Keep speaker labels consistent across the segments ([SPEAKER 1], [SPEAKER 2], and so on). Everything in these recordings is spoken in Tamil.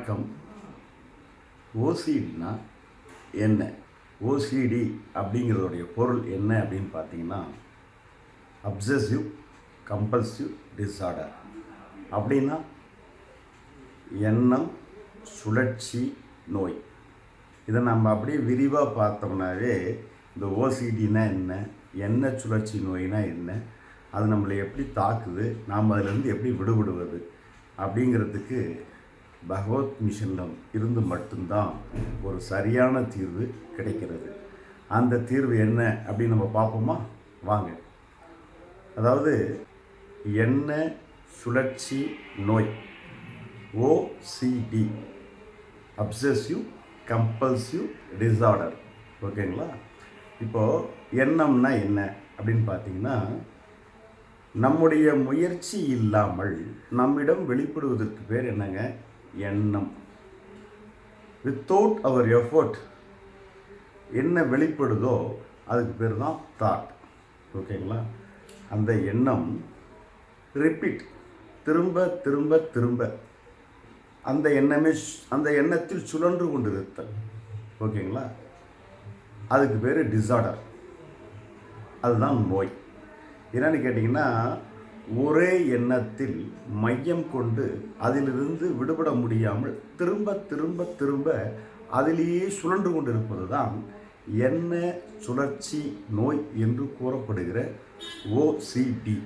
[SPEAKER 1] வணக்கம். ஓசிடினா என்ன? ஓசிடி அப்படிங்கிறதுடைய பொருள் என்ன அப்படின்னு பார்த்தீங்கன்னா அப்சசிவ் கம்பல்சிவ் டிஸார்டர் அப்படின்னா எண்ணம் சுழற்சி நோய். இதை நம்ம அப்படியே விரிவாக பார்த்தோம்னாவே இந்த ஓசிடினா என்ன? எண்ணெய் சுழற்சி நோய்னா என்ன? அது நம்மளை எப்படி தாக்குது? நாம் அதிலேருந்து எப்படி விடுபடுவது? அப்படிங்கிறதுக்கு பகவத் மிஷனில் இருந்து மட்டும்தான் ஒரு சரியான தீர்வு கிடைக்கிறது. அந்த தீர்வு என்ன அப்படின்னு நம்ம பார்ப்போமா? வாங்க. அதாவது எண்ணெய் சுழற்சி நோய்? ஓசிடி அப்சசிவ் கம்பல்சிவ் டிஸார்டர் ஓகேங்களா? இப்போது எண்ணம்னா என்ன அப்படின்னு பார்த்தீங்கன்னா நம்முடைய முயற்சி இல்லாமல் நம்மிடம் வெளிப்படுவதற்கு பேர் என்னங்க? எண்ணம். வித்தவுட் அவர் எஃபர்ட் என்ன வெளிப்படுதோ அதுக்கு பேர் தான் தாட் ஓகேங்களா அந்த எண்ணம் ரிப்பீட் திரும்ப திரும்ப திரும்ப. அந்த எண்ணமே அந்த எண்ணத்தில் சுழன்று கொண்டிருத்தல். ஓகேங்களா அதுக்கு பேர் டிஸார்டர் அதுதான் நோய். என்னன்னு கேட்டிங்கன்னா ஒரே எண்ணத்தில் மையம் கொண்டு அதிலிருந்து விடுபட முடியாமல் திரும்ப திரும்ப திரும்ப அதிலேயே சுழன்று கொண்டிருப்பது தான் எண்ண சுழற்சி நோய் என்று கூறப்படுகிற ஓசிடி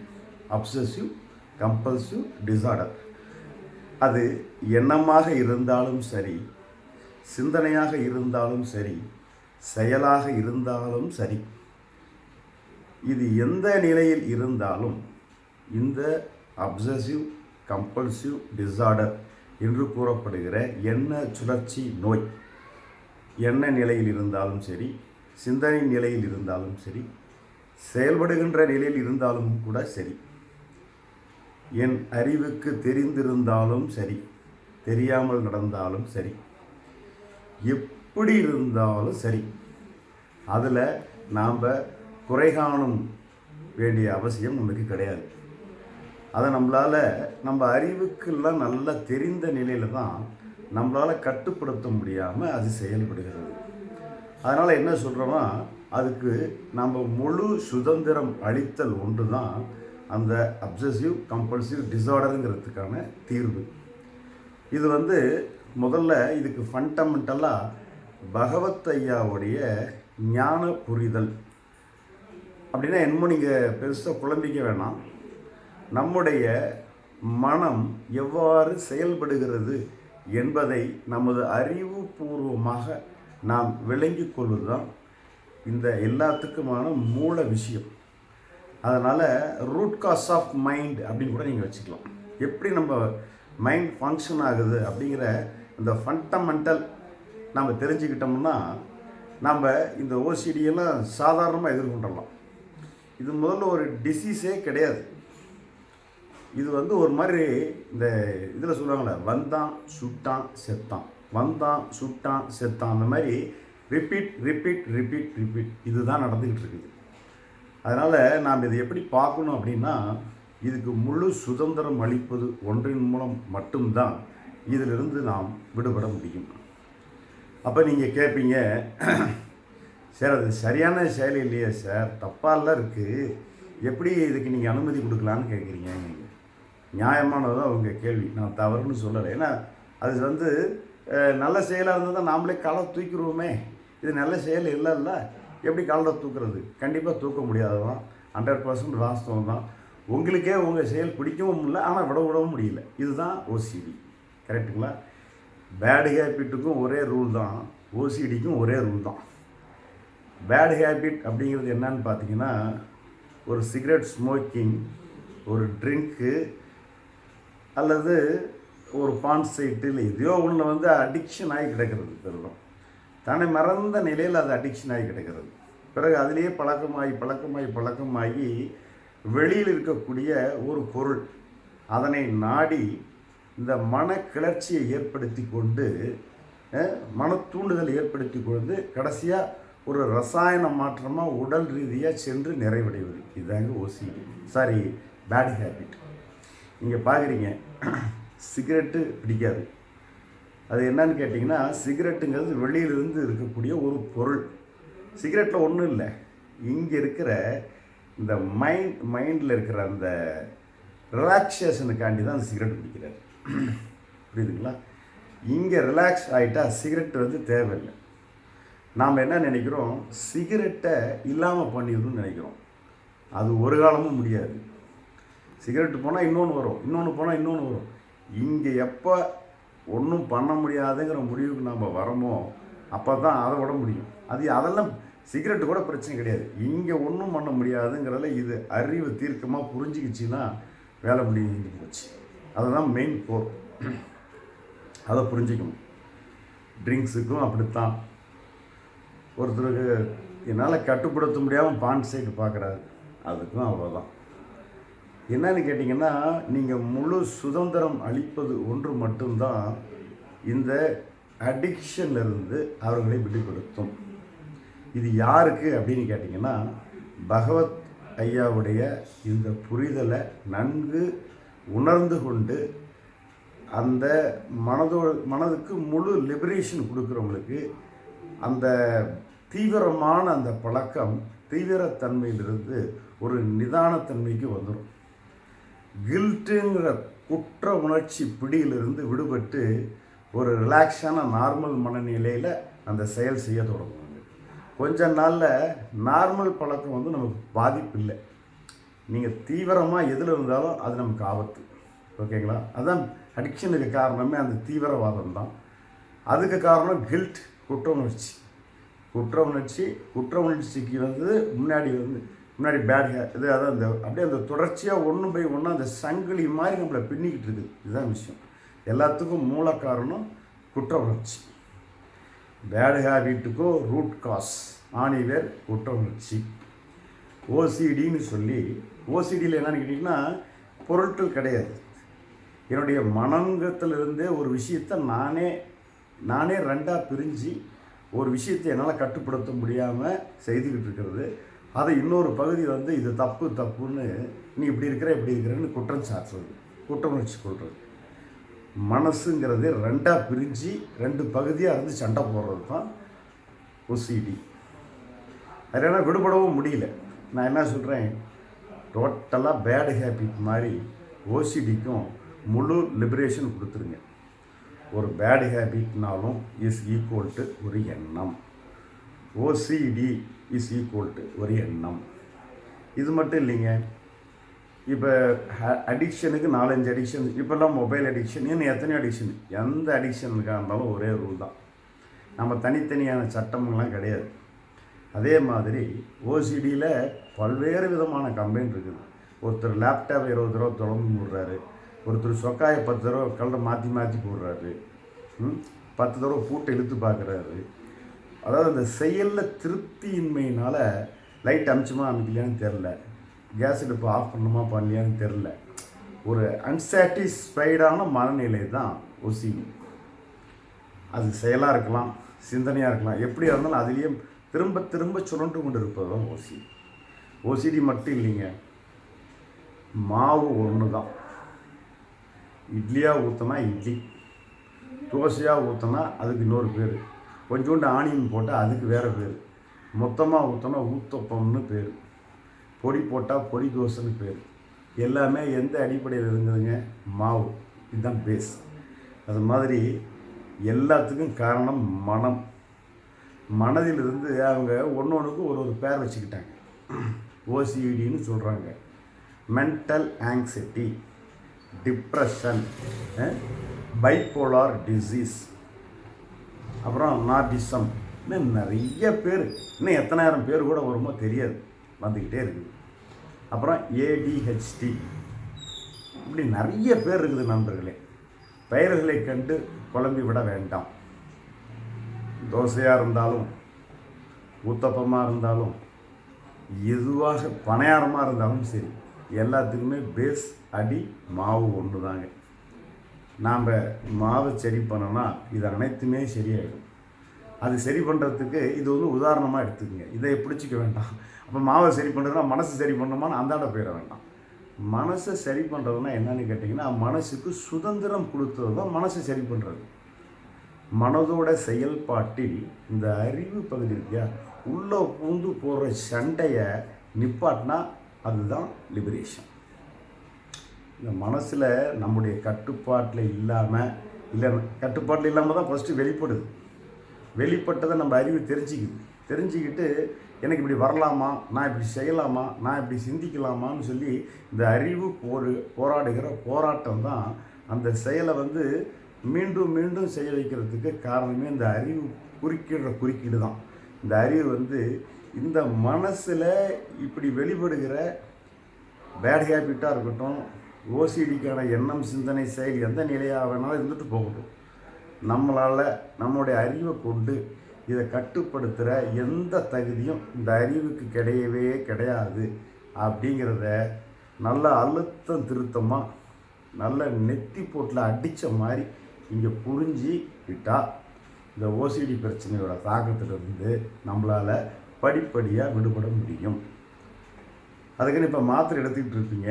[SPEAKER 1] அப்சசிவ் கம்பல்சிவ் டிசார்டர் அது எண்ணமாக இருந்தாலும் சரி சிந்தனையாக இருந்தாலும் சரி செயலாக இருந்தாலும் சரி இது எந்த நிலையில் இருந்தாலும் இந்த அப்சசிவ் கம்பல்சிவ் டிஸார்டர் என்று கூறப்படுகிற எண்ண சுழற்சி நோய். எண்ண நிலையில் இருந்தாலும் சரி சிந்தனை நிலையில் இருந்தாலும் சரி செயல்படுகின்ற நிலையில் இருந்தாலும் கூட சரி. என் அறிவுக்கு தெரிந்திருந்தாலும் சரி தெரியாமல் நடந்தாலும் சரி எப்படி இருந்தாலும் சரி அதில் நாம் குறை காணும் வேண்டிய அவசியம் நமக்கு கிடையாது. அதை நம்மளால் நம்ம அறிவுக்கெல்லாம் நல்லா தெரிந்த நிலையில் தான் நம்மளால் கட்டுப்படுத்த முடியாமல் அது செயல்படுகிறது. அதனால் என்ன சொல்கிறோன்னா அதுக்கு நம்ம முழு சுதந்திரம் அளித்தல் ஒன்று தான் அந்த அப்சசிவ் கம்பல்சிவ் டிஸார்டருங்கிறதுக்கான தீர்வு. இது வந்து முதல்ல இதுக்கு ஃபண்டமெண்டலாக பகவத் ஐயாவுடைய ஞான புரிதல். அப்படின்னா என்னமோ நீங்கள் பெருசாக குழம்பிக்க வேணாம். நம்முடைய மனம் எவ்வாறு செயல்படுகிறது என்பதை நமது அறிவுபூர்வமாக நாம் விளங்கிக் கொள்வது தான் இந்த எல்லாத்துக்குமான மூல விஷயம். அதனால் ரூட் காஸ் ஆஃப் மைண்ட் அப்படின்னு கூட நீங்கள் வச்சுக்கலாம். எப்படி நம்ம மைண்ட் ஃபங்க்ஷன் ஆகுது அப்படிங்கிற இந்த ஃபண்டமெண்டல் நம்ம தெரிஞ்சுக்கிட்டோம்னா நம்ம இந்த ஓசிடியெல்லாம் சாதாரணமாக எதிர்கொண்டுடலாம் இது முதல்ல ஒரு டிசீஸே கிடையாது. இது வந்து ஒரு மாதிரி இந்த இதில் சொல்லுவாங்களே வந்தான் சுட்டான் செத்தான். வந்தான் சுட்டான் செத்தான். அந்த மாதிரி ரிப்பீட் ரிப்பீட் ரிப்பீட் ரிப்பீட் இதுதான் நடந்துக்கிட்டு இருக்குது. அதனால் நாம் இதை எப்படி பார்க்கணும் அப்படின்னா இதுக்கு முழு சுதந்திரம் அளிப்பது ஒன்றின் மூலம் மட்டும்தான் இதிலிருந்து நாம் விடுபட முடியும். அப்போ நீங்கள் கேட்பீங்க சார் அது சரியான செயல் இல்லையே சார். தப்பாலாம் இருக்குது எப்படி இதுக்கு நீங்கள் அனுமதி கொடுக்கலான்னு கேட்குறீங்க நியாயமானது தான் உங்கள் கேள்வி. நான் தவறுன்னு சொல்லலை. ஏன்னா அது வந்து நல்ல செயலாக இருந்தால் தான் நாமளே காலை தூக்கிடுவோமே. இது நல்ல செயல் இல்லைல்ல. எப்படி காலை தூக்குறது? கண்டிப்பாக தூக்க முடியாததான் ஹண்ட்ரட் பர்சன்ட் வாஸ்தவம் தான் உங்களுக்கே உங்கள் செயல் பிடிக்கவும் இல்லை. ஆனால் விட விடவும் முடியல. இதுதான் ஓசிடி கரெக்டுங்களா பேடு ஹேபிட்டுக்கும் ஒரே ரூல் தான். ஓசிடிக்கும் ஒரே ரூல் தான். பேடு ஹேபிட் அப்படிங்கிறது என்னன்னு பார்த்தீங்கன்னா ஒரு சிகரெட் ஸ்மோக்கிங் ஒரு ட்ரிங்க்கு அல்லது ஒரு பான் சைட்டில் எதையோ ஒன்று வந்து அடிக்ஷன் ஆகி கிடக்கிறது திருடம் தன்னை மறந்த நிலையில் அது அடிக்ஷன் ஆகி கிடக்கிறது. பிறகு அதிலேயே பழக்கமாகி பழக்கமாகி பழக்கமாகி வெளியில் இருக்கக்கூடிய ஒரு பொருள். அதனை நாடி இந்த மன கிளர்ச்சியை ஏற்படுத்தி கொண்டு மன தூண்டுதல் ஏற்படுத்தி கொண்டு கடைசியாக ஒரு ரசாயன மாற்றமாக உடல் ரீதியாக சென்று நிறைவடைவது. இதுதாங்க ஓசி சாரி பேட் ஹேபிட் நீங்கள் பார்க்குறீங்க சிகரெட்டு பிடிக்காது. அது என்னன்னு கேட்டிங்கன்னா சிகரெட்டுங்கிறது வெளியிலிருந்து இருக்கக்கூடிய ஒரு பொருள். சிகரெட்டில் ஒன்றும் இல்லை. இங்கே இருக்கிற இந்த மைண்ட் மைண்டில் இருக்கிற அந்த ரிலாக்ஸேஷனுக்காண்டி தான் அந்த சிகரெட் பிடிக்கிறார். புரியுதுங்களா? இங்கே ரிலாக்ஸ் ஆகிட்டா சிகரெட் வந்து தேவையில்லை. நாம் என்ன நினைக்கிறோம்? சிகரெட்டை இல்லாமல் பண்ணிடணும்னு நினைக்கிறோம். அது ஒரு காலமும் முடியாது. சிகரெட்டு போனால் இன்னொன்று வரும் இன்னொன்று போனால் இன்னொன்று வரும். இங்கே எப்போ ஒன்றும் பண்ண முடியாதுங்கிற முடிவுக்கு நம்ம வரோமோ அப்போ தான் அதை விட முடியும். அது அதெல்லாம் சிகரெட்டு கூட பிரச்சனை கிடையாது. இங்கே ஒன்றும் பண்ண முடியாதுங்கிறதுல இது அறிவு தீர்க்கமாக புரிஞ்சுக்கிச்சின்னா வேலை முடிஞ்சு போச்சு. அதுதான் மெயின் கோர் அதை புரிஞ்சுக்கணும். ட்ரிங்க்ஸுக்கும் அப்படித்தான். ஒருத்தருக்கு என்னால் கட்டுப்படுத்த முடியாமல் பான் சைடு பார்க்குறாரு. அதுக்கும் அவ்வளோதான் என்னன்னு கேட்டிங்கன்னா நீங்கள் முழு சுதந்திரம் அளிப்பது ஒன்று மட்டும்தான் இந்த அடிக்ஷன்லேருந்து அவர்களை விடுபடுத்தும். இது யாருக்கு அப்படின்னு கேட்டிங்கன்னா பகவத் ஐயாவுடைய இந்த புரிதலை நன்கு உணர்ந்து கொண்டு அந்த மனதோ மனதுக்கு முழு லிபரேஷன் கொடுக்குறவங்களுக்கு அந்த தீவிரமான அந்த பழக்கம் தீவிரத்தன்மையிலிருந்து ஒரு நிதானத்தன்மைக்கு வந்துடும் கில்ட்டுங்கிற குற்ற உணர்ச்சி பிடியிலிருந்து விடுபட்டு ஒரு ரிலாக்ஸான நார்மல் மனநிலையில் அந்த செயல் செய்ய தொடங்குவாங்க. கொஞ்ச நாளில் நார்மல் பழக்கம் வந்து நமக்கு பாதிப்பு இல்லை. நீங்கள் தீவிரமாக எதில் இருந்தாலும் அது நமக்கு ஆபத்து. ஓகேங்களா? அதுதான் அடிக்ஷனுக்கு காரணமே அந்த தீவிரவாதம் தான். அதுக்கு காரணம் கில்ட் குற்ற உணர்ச்சி. குற்ற உணர்ச்சி குற்ற உணர்ச்சிக்கு வந்து முன்னாடி வந்து முன்னாடி பேட் இது அதான் அந்த அப்படியே அந்த தொடர்ச்சியாக ஒன்று போய் ஒன்று அந்த சங்கிலி மாதிரி நம்மளை பின்னிக்கிட்டு இருக்குது. இதுதான் விஷயம். எல்லாத்துக்கும் மூல காரணம் குற்ற உணர்ச்சி. பேட் ஹேபிட்டுக்கோ ரூட் காஸ் ஆணிவேர் குற்ற உணர்ச்சி. ஓசிடின்னு சொல்லி ஓசிடியில் என்னன்னு கேட்டிங்கன்னா பொருட்கள் கிடையாது. என்னுடைய மனங்கத்திலிருந்தே ஒரு விஷயத்தை நானே நானே ரெண்டாக பிரிஞ்சு ஒரு விஷயத்தை என்னால் கட்டுப்படுத்த முடியாமல் செய்துக்கிட்டு இருக்கிறது. அதை இன்னொரு பகுதி வந்து இது தப்பு தப்புன்னு நீ இப்படி இருக்கிற இப்படி இருக்கிறன்னு குற்றம் சாட்டுறது குற்றம் உணர்ச்சி கொள்வது மனசுங்கிறது ரெண்டாக பிரிஞ்சு ரெண்டு பகுதியாக இருந்து சண்டை போடுறது தான் ஒசிடி அதனால் விடுபடவும் முடியல. நான் என்ன சொல்கிறேன் டோட்டலாக பேட் ஹேபிட் மாதிரி ஓசிடிக்கும் முழு லிபரேஷன் கொடுத்துருங்க. ஒரு பேட் ஹேபிட்னாலும் இஸ் ஈக்குவல் டு ஒரு எண்ணம். ஓசிடி இஸ் ஈக்குவல் டு ஒரு எண்ணம். இது மட்டும் இல்லைங்க. இப்போ அடிக்ஷனுக்கு நாலஞ்சு அடிக்ஷன் இப்போல்லாம் மொபைல் அடிக்ஷன் இன்னும் எத்தனையோ அடிக்ஷன் எந்த அடிக்ஷனுக்காக இருந்தாலும் ஒரே ரூல் தான். நம்ம தனித்தனியான சட்டம்லாம் கிடையாது. அதே மாதிரி ஓசிடியில் பல்வேறு விதமான கம்ப்ளைண்ட் இருக்குது. ஒருத்தர் லேப்டாப் இருபது தடவை தொடர்ந்து விடுறாரு ஒருத்தர் சொக்காயை பத்து தடவை கலரை மாற்றி மாற்றி போடுறாரு. பத்து தடவை பூட்டை இழுத்து பார்க்குறாரு. அதாவது அந்த செயலில் திருப்தியின்மையினால் லைட் அமிச்சுமா அமைக்கலையான்னு தெரில கேஸ் அடுப்பு ஆஃப் பண்ணுமா பண்ணலையான்னு தெரில ஒரு அன்சாட்டிஸ்ஃபைடான மனநிலை தான் ஒசிடி அது செயலாக இருக்கலாம் சிந்தனையாக இருக்கலாம் எப்படியாக இருந்தாலும் அதுலேயே திரும்ப திரும்ப சுரண்டு கொண்டு இருப்பது தான் ஓசி ஓசிடி மட்டும் இல்லைங்க. மாவு ஒன்று தான் இட்லியாக ஊற்றினா இட்லி தோசையாக ஊற்றினா அதுக்கு இன்னொரு பேர். கொஞ்சோண்டு ஆணியம் போட்டால் அதுக்கு வேறு பேர். மொத்தமாக ஊற்றினா ஊத்தப்பம்னு பேர். பொடி போட்டால் பொடி தோசைன்னு பேர். எல்லாமே எந்த அடிப்படையில் இருந்ததுங்க? மாவு. இதுதான் பேஸ் அது மாதிரி எல்லாத்துக்கும் காரணம் மனம். மனதிலிருந்து அவங்க ஒன்று ஒன்றுக்கு ஒரு ஒரு பேர் வச்சுக்கிட்டாங்க. ஓசிடின்னு சொல்கிறாங்க mental anxiety depression bipolar disease அப்புறம் நார்டிசம். இன்னும் நிறைய பேர். இன்னும் எத்தனாயிரம் பேர் கூட வருமோ தெரியாது. வந்துக்கிட்டே இருக்குது. அப்புறம் ஏடிஹெச்டி இப்படி நிறைய பேர் இருக்குது நண்பர்களே. பெயர்களை கண்டு குழம்பி விட வேண்டாம். தோசையாக இருந்தாலும் ஊத்தப்பமாக இருந்தாலும் எதுவாக பணியாரமாக இருந்தாலும் சரி எல்லாத்துக்குமே பேஸ் அடி மாவு ஒன்று தாங்க நாம் மாவை சரி பண்ணோன்னா இது அனைத்துமே சரியாயிடும். அது சரி பண்ணுறதுக்கு இது வந்து உதாரணமாக எடுத்துக்கோங்க. இதை பிடிச்சிக்க வேண்டாம். அப்போ மாவை சரி பண்ணுறதுனா மனசு சரி பண்ணணுமான்னு அந்தாண்ட போயிட வேண்டாம். மனசை சரி பண்ணுறதுனா என்னன்னு கேட்டிங்கன்னா மனசுக்கு சுதந்திரம் கொடுத்தது தான் மனசை சரி பண்ணுறது மனதோட செயல்பாட்டில் இந்த அறிவு பகுதி இருக்கியா உள்ளே பூந்து போகிற சண்டையை நிப்பாட்டினா அதுதான் லிபரேஷன் இந்த மனசில் நம்முடைய கட்டுப்பாட்டில் இல்லாமல் இல்லை கட்டுப்பாட்டில் இல்லாமல் தான் ஃபஸ்ட்டு வெளிப்படுது. வெளிப்பட்டதை நம்ம அறிவு தெரிஞ்சுக்குது. தெரிஞ்சுக்கிட்டு எனக்கு இப்படி வரலாமா? நான் இப்படி செய்யலாமா? நான் இப்படி சிந்திக்கலாமான்னு சொல்லி இந்த அறிவு போரு போராடுகிற போராட்டம் தான் அந்த செயலை வந்து மீண்டும் மீண்டும் செய்ய வைக்கிறதுக்கு காரணமே இந்த அறிவு குறுக்கிடுற குறுக்கீடு தான். இந்த அறிவு வந்து இந்த மனசில் இப்படி வெளிப்படுகிற பேட் ஹேபிட்டாக இருக்கட்டும் ஓசிடிக்கான எண்ணம் சிந்தனை செயல் எந்த நிலையாக வேணாலும் இருந்துட்டு போகட்டும். நம்மளால் நம்மளுடைய அறிவை கொண்டு இதை கட்டுப்படுத்துகிற எந்த தகுதியும் இந்த அறிவுக்கு கிடையவே கிடையாது அப்படிங்கிறத நல்ல அழுத்தம் திருத்தமாக நல்ல நெத்தி போட்டில் அடித்த மாதிரி இங்கே புரிஞ்சு விட்டால் இந்த ஓசிடி பிரச்சனையோட தாக்கத்திலிருந்து நம்மளால் படிப்படியாக விடுபட முடியும். அதுக்குன்னு இப்போ மாத்திரை எடுத்துக்கிட்டு இருப்பீங்க.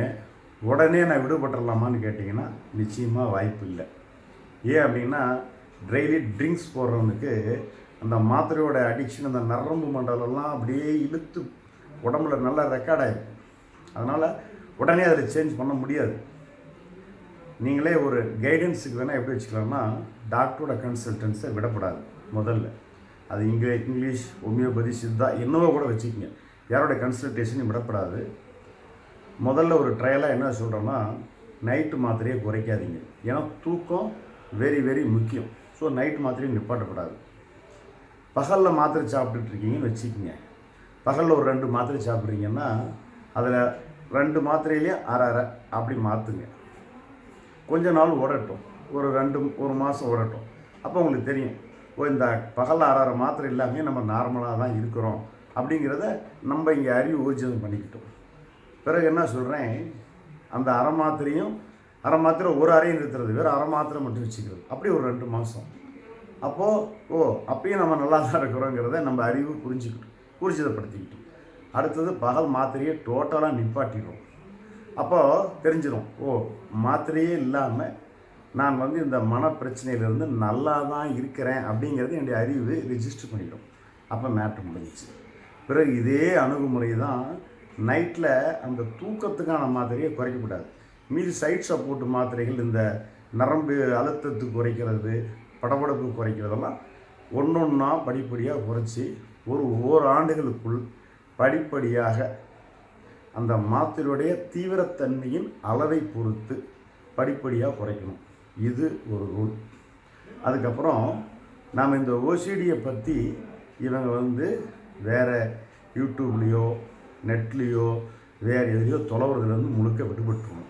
[SPEAKER 1] உடனே நான் விடுபட்டுடலாமான்னு கேட்டிங்கன்னா நிச்சயமாக வாய்ப்பு இல்லை. ஏன் அப்படின்னா டெய்லி ட்ரிங்க்ஸ் போடுறவனுக்கு அந்த மாத்திரையோட அடிக்ஷன் அந்த நரம்பு மண்டலம்லாம் அப்படியே இழுத்து உடம்புல நல்லா ரெக்கார்ட் ஆகிடும் அதனால் உடனே அதில் சேஞ்ச் பண்ண முடியாது. நீங்களே ஒரு கைடன்ஸுக்கு வேணால் எப்படி வச்சுக்கலாம்னா டாக்டரோட கன்சல்டன்ஸை விடப்படாது முதல்ல. அது இங்கிலீஷ் இங்கிலீஷ் ஹோமியோபதி சித்தா என்னவோ கூட வச்சுக்கோங்க. யாரோட கன்சல்டேஷனும் விடப்படாது. முதல்ல ஒரு ட்ரையலாக என்ன சொல்கிறோன்னா நைட்டு மாத்திரையை குறைக்காதீங்க. ஏன்னா தூக்கம் வெரி வெரி முக்கியம். ஸோ நைட்டு மாத்திரையும் நிப்பாட்டப்படாது. பகலில் மாத்திரை சாப்பிட்டுட்ருக்கீங்கன்னு வச்சுக்கோங்க. பகலில் ஒரு ரெண்டு மாத்திரை சாப்பிட்றீங்கன்னா அதில் ரெண்டு மாத்திரையிலையும் அரை அரை அப்படி மாற்றுங்க கொஞ்ச நாள் ஓடட்டும். ஒரு ரெண்டு ஒரு மாதம் ஓடட்டும். அப்போ உங்களுக்கு தெரியும். ஓ இந்த பகலில் அரை அரை மாத்திரை இல்லாமே நம்ம நார்மலாக தான் இருக்கிறோம். அப்படிங்கிறத நம்ம இங்கே அறிவு ஊர்ஜிதம் பண்ணிக்கிட்டோம். பிறகு என்ன சொல்கிறேன் அந்த அரை மாத்திரையும் அரை மாத்திரை ஒரு அறையும் நிறுத்துறது வேறு அரை மாத்திரை மட்டும் வச்சுக்கிறது. அப்படி ஒரு ரெண்டு மாதம் அப்போது ஓ அப்பயும் நம்ம நல்லா தான் இருக்கிறோங்கிறத நம்ம அறிவு புரிஞ்சுக்கிட்டோம் ஊர்ஜிதப்படுத்திக்கிட்டோம் அடுத்தது பகல் மாத்திரையை டோட்டலாக நிப்பாட்டிடுவோம் அப்போது தெரிஞ்சிடும் ஓ மாத்திரையே இல்லாமல் நான் வந்து இந்த மன பிரச்சனையிலேருந்து நல்லா தான் இருக்கிறேன் அப்படிங்கிறது என்னுடைய அறிவு ரிஜிஸ்டர் பண்ணிடும். அப்போ மேட்ரு முடிஞ்சிச்சு. பிறகு இதே அணுகுமுறை தான் நைட்டில் அந்த தூக்கத்துக்கான மாத்திரையை குறைக்கக்கூடாது மீதி சைட் சப்போர்ட் மாத்திரைகள் இந்த நரம்பு அழுத்தத்துக்கு குறைக்கிறது படபடப்பு குறைக்கிறதெல்லாம் ஒன்று ஒன்றா படிப்படியாக குறைச்சி ஒரு ஓராண்டுகளுக்குள் படிப்படியாக அந்த மாத்திரையுடைய தீவிரத்தன்மையின் அளவை பொறுத்து படிப்படியாக குறைக்கணும். இது ஒரு ரூல் அதுக்கப்புறம் நாம் இந்த ஓசிடியை பற்றி இவங்க வந்து வேறு யூடியூப்லேயோ நெட்லேயோ வேறு எதுலையோ தொலைவுறதுலேருந்து முழுக்க விடுபட்டுருவோம்.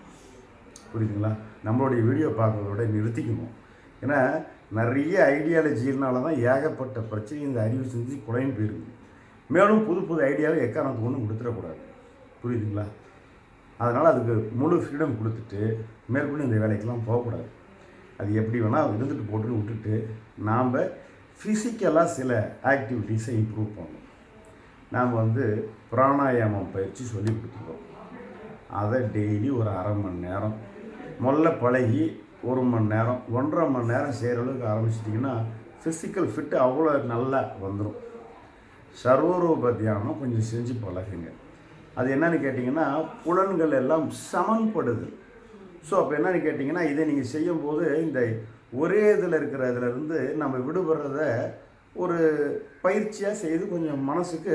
[SPEAKER 1] புரியுதுங்களா? நம்மளுடைய வீடியோ பார்க்குறதோட நிறுத்திக்கணும் ஏன்னா நிறைய ஐடியாலஜினால தான் ஏகப்பட்ட பிரச்சனை இந்த அறிவு செஞ்சு குறையும் போயிருக்கு மேலும் புது புது ஐடியாவை எக்காரணத்துக்கு ஒன்றும் கொடுத்துடக்கூடாது. புரியுதுங்களா? அதனால் அதுக்கு முழு ஃப்ரீடம் கொடுத்துட்டு மேற்கொண்டு இந்த வேலைக்கெல்லாம் போகக்கூடாது. அது எப்படி வேணால் இருந்துட்டு போட்டுன்னு விட்டுட்டு நாம் ஃபிசிக்கலாக சில ஆக்டிவிட்டீஸை இம்ப்ரூவ் பண்ணணும். நாம் வந்து பிராணாயாமம் பயிற்சி சொல்லி கொடுத்துருக்கோம் அதை டெய்லி ஒரு அரை மணி நேரம் முதல்ல பழகி ஒரு மணி நேரம் ஒன்றரை மணி நேரம் செய்கிற அளவுக்கு ஆரம்பிச்சிட்டிங்கன்னா ஃபிசிக்கல் ஃபிட்டு அவ்வளோ நல்லா வந்துடும் சர்வரூப தியானம் கொஞ்சம் செஞ்சு பழகுங்க. அது என்னன்னு கேட்டிங்கன்னா புலன்கள் எல்லாம் சமன்படுது. ஸோ அப்போ என்னன்னு கேட்டிங்கன்னா இதை நீங்கள் செய்யும்போது இந்த ஒரே இதில் இருக்கிற இதுலருந்து நம்ம விடுபடுறத ஒரு பயிற்சியாக செய்து கொஞ்சம் மனசுக்கு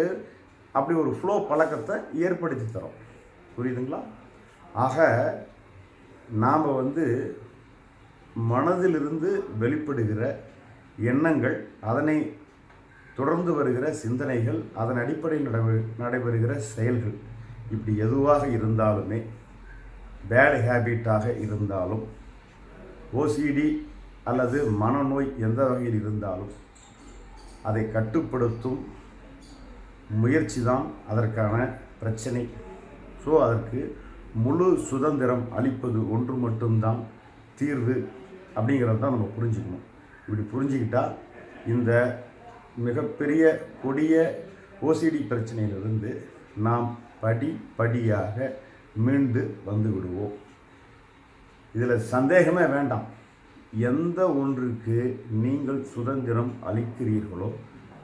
[SPEAKER 1] அப்படி ஒரு ஃப்ளோ பழக்கத்தை ஏற்படுத்தி தரோம். புரியுதுங்களா? ஆக நாம் வந்து மனதிலிருந்து வெளிப்படுகிற எண்ணங்கள் அதனை தொடர்ந்து வருகிற சிந்தனைகள் அதன் அடிப்படையில் நடைபெ நடைபெறுகிற செயல்கள் இப்படி எதுவாக இருந்தாலுமே பேட் ஹேபிட்டாக இருந்தாலும் ஓசிடி அல்லது மனநோய் எந்த வகையில் இருந்தாலும் அதை கட்டுப்படுத்தும் முயற்சி தான் அதற்கான பிரச்சனை. ஸோ அதற்கு முழு சுதந்திரம் அளிப்பது ஒன்று மட்டும்தான் தீர்வு அப்படிங்கிறது தான் நம்ம புரிஞ்சுக்கணும். இப்படி புரிஞ்சுக்கிட்டால் இந்த மிகப்பெரிய கொடிய ஓசிடி பிரச்சனையிலிருந்து நாம் படி படியாக மீண்டு வந்து விடுவோம். இதில் சந்தேகமே வேண்டாம். எந்த ஒன்றுக்கு நீங்கள் சுதந்திரம் அளிக்கிறீர்களோ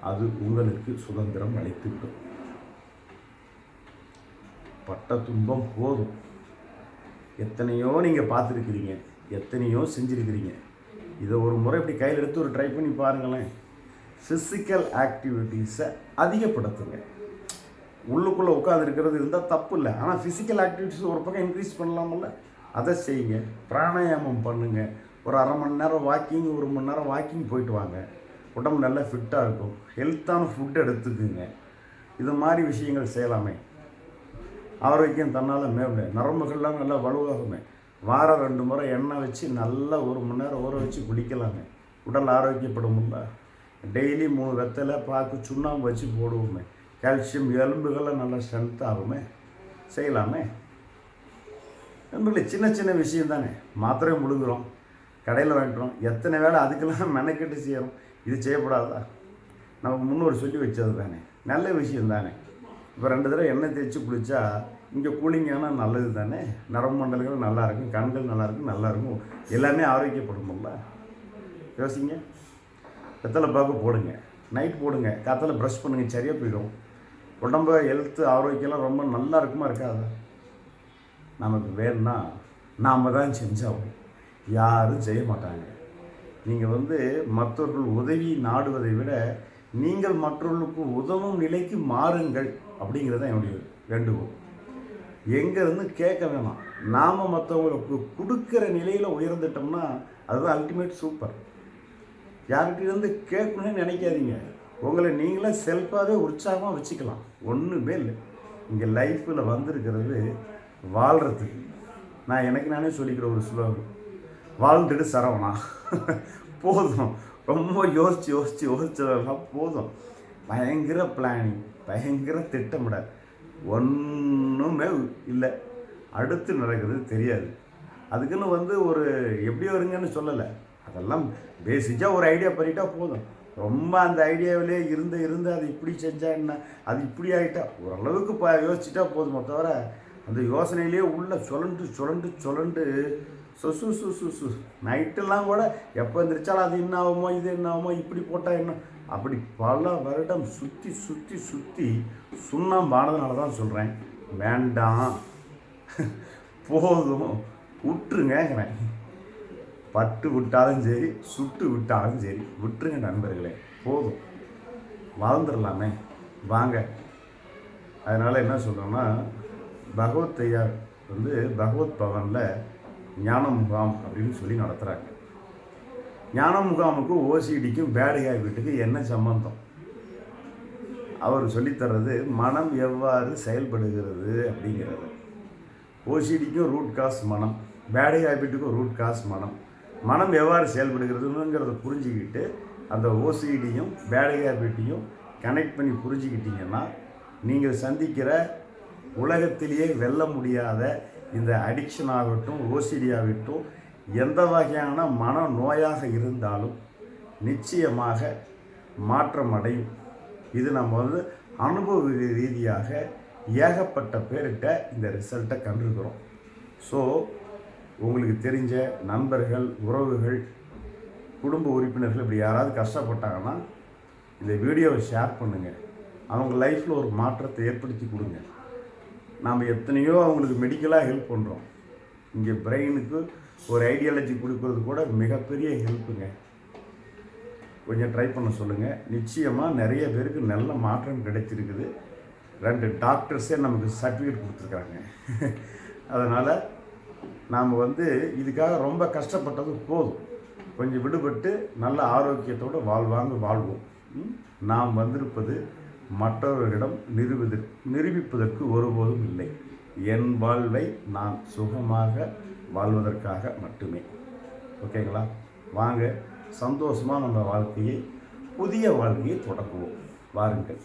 [SPEAKER 1] அது உங்களுக்கு சுதந்திரம் அளித்துவிடும். பட்ட துன்பம் போதும். எத்தனையோ நீங்கள் பார்த்துருக்கிறீங்க எத்தனையோ செஞ்சுருக்கிறீங்க. இதை ஒரு முறை இப்படி கையில் எடுத்து ஒரு ட்ரை பண்ணி பாருங்களேன். ஃபிசிக்கல் ஆக்டிவிட்டீஸை அதிகப்படுத்துங்க. உள்ளுக்குள்ளே உட்காந்துருக்கிறது இருந்தால் தப்பு இல்லை. ஆனால் ஃபிசிக்கல் ஆக்டிவிட்டீஸ் ஒரு பக்கம் இன்க்ரீஸ் பண்ணலாமில்ல அதை செய்யுங்க. பிராணாயாமம் பண்ணுங்கள் ஒரு அரை மணி நேரம் வாக்கிங் ஒரு மணி நேரம் வாக்கிங் போயிட்டு வாங்க. உடம்பு நல்லா ஃபிட்டாக இருக்கும். ஹெல்த்தான ஃபுட் எடுத்துக்குங்க. இது மாதிரி விஷயங்கள் செய்யலாமே. ஆரோக்கியம் தன்னால் மேம்பட நரம்புகள்லாம் நல்லா வலுவாகுமே. வாரம் ரெண்டு முறை எண்ணெய் வச்சு நல்லா ஒரு மணி நேரம் ஊற வச்சு குளிக்கலாங்க உடல் ஆரோக்கியப்படும்ல டெய்லி மூணு வெத்தலை பாக்கு சுண்ணாம்பு வச்சு போடுவோமே. கால்சியம் எலும்புகள்லாம் நல்லா ஸ்ட்ரென்த் ஆகுமே. செய்யலாமே. நண்பர்களே சின்ன சின்ன விஷயம் தானே. மாத்திரை முழுங்குறோம் கடையில் வாங்கிட்டோம். எத்தனை வேலை அதுக்கெல்லாம் மெனக்கெட்டு செய்கிறோம் இது செய்யக்கூடாதா நமக்கு முன்னோர் சொல்லி வச்சது தானே. நல்ல விஷயம் தானே. இப்போ ரெண்டு தடவை எண்ணெய் தேய்ச்சி குளித்தா இங்கே கூலிங்கான நல்லது தானே. நரம்பு மண்டலங்கள் நல்லாயிருக்கும் கண்கள் நல்லாயிருக்கும் நல்லாயிருக்கும் எல்லாமே ஆரோக்கியப்படும்ல யோசிங்க. வெத்தலை பாக்கு போடுங்க. நைட் போடுங்க. காத்தால ப்ரஷ் பண்ணுங்க. சரியாக போயிடும். உடம்பு ஹெல்த்து ஆரோக்கியம்லாம் ரொம்ப நல்லா இருக்குமா இருக்காதா? நமக்கு வேணும்னா நாம் தான் செஞ்சாகும் யாரும் செய்ய மாட்டாங்க. நீங்கள் வந்து மற்றவர்கள் உதவி நாடுவதை விட நீங்கள் மற்றவர்களுக்கு உதவும் நிலைக்கு மாறுங்கள் அப்படிங்கிறது தான் என்னுடைய வேண்டுகோள். எங்கேருந்து கேட்க வேணாம். நாம் மற்றவங்களுக்கு கொடுக்குற நிலையில் உயர்ந்துட்டோம்னா அதுதான் அல்டிமேட் சூப்பர் யார்கிட்டேருந்து கேட்கணும்னு நினைக்காதீங்க. உங்களை நீங்களே செல்ஃபாகவே உற்சாகமாக வச்சுக்கலாம். ஒன்றுமே இல்லை. இங்கே லைஃப்பில் வந்திருக்கிறது வாழ்கிறதுக்கு நான் எனக்கு நானே சொல்லிக்கிற ஒரு ஸ்லோகம் வாழ்ந்துட்டு சரவணா. போதும். ரொம்ப யோசித்து யோசித்து யோசித்ததெல்லாம் போதும். பயங்கர பிளானிங் பயங்கர திட்டமிட. ஒன்றுமே இல்லை. அடுத்து நடக்கிறது தெரியாது. அதுக்குன்னு வந்து ஒரு எப்படி வருங்கன்னு சொல்லலை. அதெல்லாம் பேசிக்காக ஒரு ஐடியா பண்ணிட்டா போதும். ரொம்ப அந்த ஐடியாவிலே இருந்து இருந்து அது இப்படி செஞ்சா என்ன? அது இப்படி ஆகிட்டா ஓரளவுக்கு ப யோசிச்சுட்டா போதுமோ தவிர அந்த யோசனையிலேயே உள்ள சுழண்டு சுழண்டு சுழண்டு சொசு சு சு சு நைட்டெல்லாம் கூட எப்போ எந்திரிச்சாலும் அது என்ன ஆகுமோ இது என்ன ஆகுமோ இப்படி போட்டால் என்ன? அப்படி பல வருடம் சுற்றி சுற்றி சுற்றி சுண்ணாம்பானதுனால தான் சொல்கிறேன் வேண்டாம். போதும். விட்டுருங்கிறேன் பட்டு விட்டாலும் சரி சுட்டு விட்டாலும் சரி விட்டுருங்க நண்பர்களே போதும். வாழ்ந்துடலாமே வாங்க. அதனால் என்ன சொல்கிறோன்னா பகவத் ஐயார் வந்து பகவத் பவனில் ஞான முகாம் அப்படின்னு சொல்லி நடத்துகிறாங்க ஞான முகாமுக்கும் ஓசிடிக்கும் பேடு வீட்டுக்கு என்ன சம்பந்தம்? அவர் சொல்லித்தர்றது மனம் எவ்வாறு செயல்படுகிறது அப்படிங்கிறது. ஓசிடிக்கும் ரூட் காஸ் மனம் பேடு ஹேபிட்டுக்கும் ரூட் காஸ் மனம். மனம் எவ்வாறு செயல்படுகிறதுங்கிறத புரிஞ்சுக்கிட்டு அந்த ஓசிடியும் பேடு ஹேபிட்டையும் கனெக்ட் பண்ணி புரிஞ்சுக்கிட்டிங்கன்னா நீங்கள் சந்திக்கிற உலகத்திலேயே வெல்ல முடியாத இந்த அடிக்ஷன் ஆகட்டும் ஓசிடி ஆகட்டும் எந்த வகையான மன நோயாக இருந்தாலும் நிச்சயமாக மாற்றம் அடையும். இது நம்ம வந்து அனுபவ ரீதியாக ஏகப்பட்ட பேர்கிட்ட இந்த ரிசல்ட்டை கண்டிருக்கிறோம். ஸோ உங்களுக்கு தெரிஞ்ச நண்பர்கள் உறவுகள் குடும்ப உறுப்பினர்கள் இப்படி யாராவது கஷ்டப்பட்டாங்கன்னா இந்த வீடியோவை ஷேர் பண்ணுங்கள் அவங்க லைஃப்பில் ஒரு மாற்றத்தை ஏற்படுத்தி கொடுங்க. நாம் எத்தனையோ அவங்களுக்கு மெடிக்கலாக ஹெல்ப் பண்ணுறோம் இங்கே பிரெயினுக்கு ஒரு ஐடியாலஜி கொடுக்கறது கூட மிகப்பெரிய ஹெல்ப்புங்க கொஞ்சம் ட்ரை பண்ண சொல்லுங்கள் நிச்சயமாக நிறைய பேருக்கு நல்ல மாற்றம் கிடைச்சிருக்குது. ரெண்டு டாக்டர்ஸே நமக்கு சர்டிஃபிகேட் கொடுத்துருக்காங்க. அதனால் நாம் வந்து இதுக்காக ரொம்ப கஷ்டப்பட்டது போதும். கொஞ்சம் விடுபட்டு நல்ல ஆரோக்கியத்தோடு வாழ்வாங்க வாழ்வோம். நாம் வந்திருப்பது மற்றவர்களிடம் நிரூபித நிரூபிப்பதற்கு ஒருபோதும் இல்லை. என் வாழ்வை நான் சுகமாக வாழ்வதற்காக மட்டுமே. ஓகேங்களா வாங்க சந்தோஷமாக நம்ம வாழ்க்கையை புதிய வாழ்க்கையை தொடங்குவோம். வாருங்கள்.